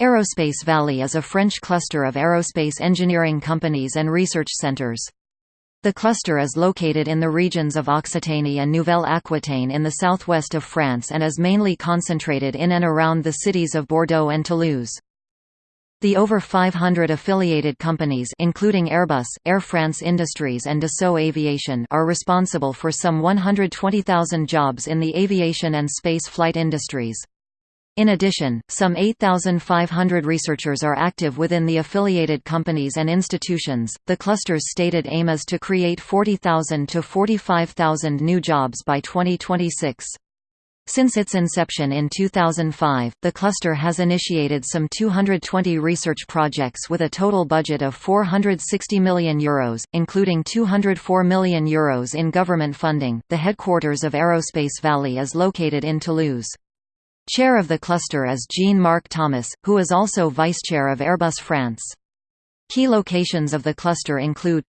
Aerospace Valley is a French cluster of aerospace engineering companies and research centers. The cluster is located in the regions of Occitanie and Nouvelle-Aquitaine in the southwest of France and is mainly concentrated in and around the cities of Bordeaux and Toulouse. The over 500 affiliated companies including Airbus, Air France Industries and Dassault Aviation are responsible for some 120,000 jobs in the aviation and space flight industries. In addition, some 8,500 researchers are active within the affiliated companies and institutions. The cluster's stated aim is to create 40,000 to 45,000 new jobs by 2026. Since its inception in 2005, the cluster has initiated some 220 research projects with a total budget of €460 million, Euros, including €204 million Euros in government funding. The headquarters of Aerospace Valley is located in Toulouse. Chair of the cluster is Jean-Marc Thomas, who is also vice-chair of Airbus France. Key locations of the cluster include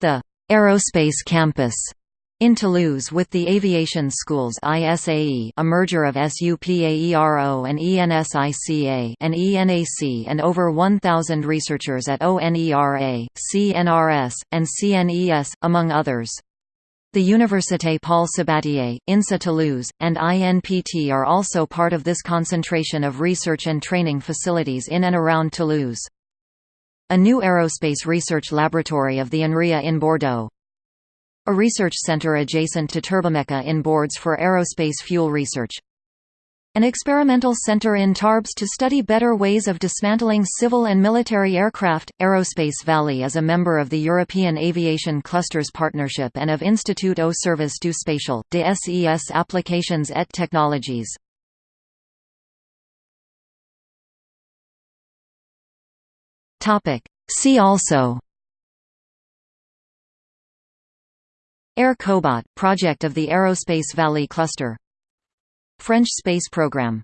the Aerospace Campus in Toulouse with the Aviation Schools ISAE, a merger of SUPAERO and ENSICA and ENAC and over 1,000 researchers at ONERA, CNRS, and CNES, among others. The Université Paul Sabatier, INSA Toulouse, and INPT are also part of this concentration of research and training facilities in and around Toulouse. A new aerospace research laboratory of the INRIA in Bordeaux. A research center adjacent to Turbomeca in Bordes for aerospace fuel research. An experimental center in Tarbes to study better ways of dismantling civil and military aircraft. Aerospace Valley is a member of the European Aviation Clusters Partnership and of Institut au Service du Spatial, des SES Applications et Technologies. See also Air Cobot, project of the Aerospace Valley Cluster French space program